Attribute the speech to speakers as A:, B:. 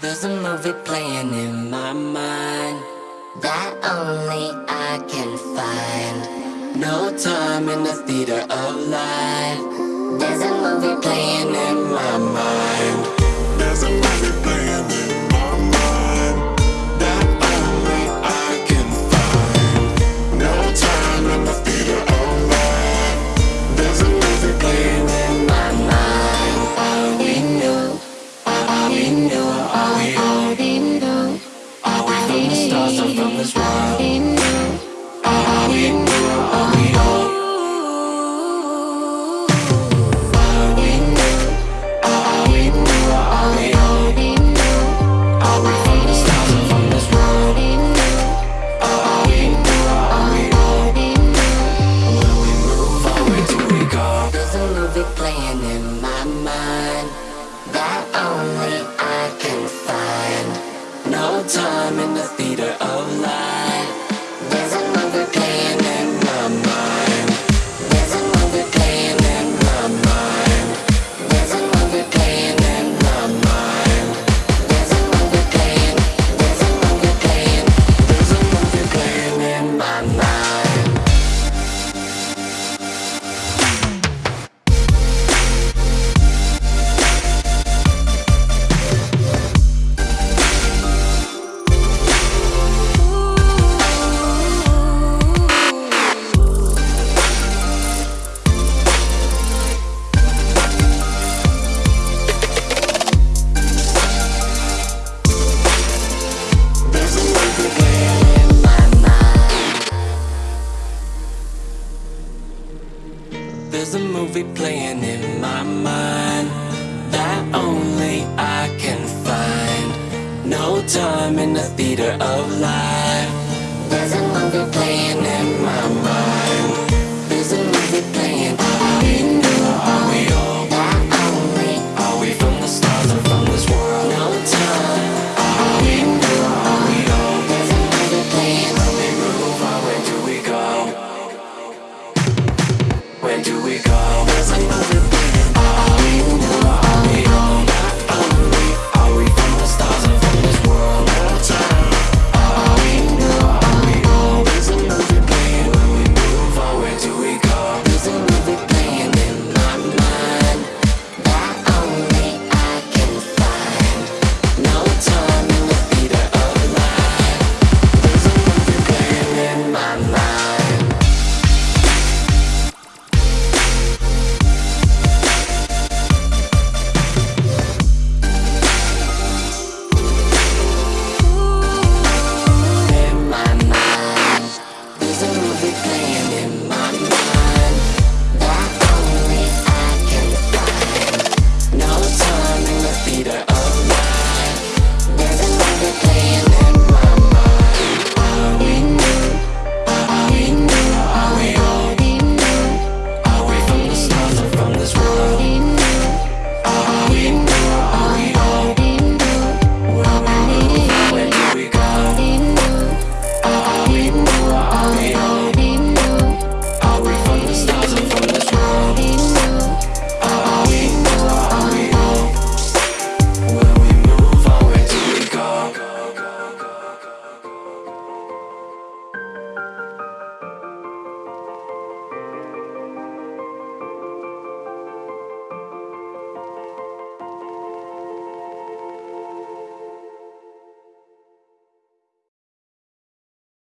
A: There's a movie playing in my mind That only I can find. No time in the theater of life. There's a movie playing in my mind we knew, all we knew
B: Are we
A: From the stars and from this world
B: Time in the theater of life There's a movie playing in my mind That only I can find. No time in the theater of life.
A: There's a movie playing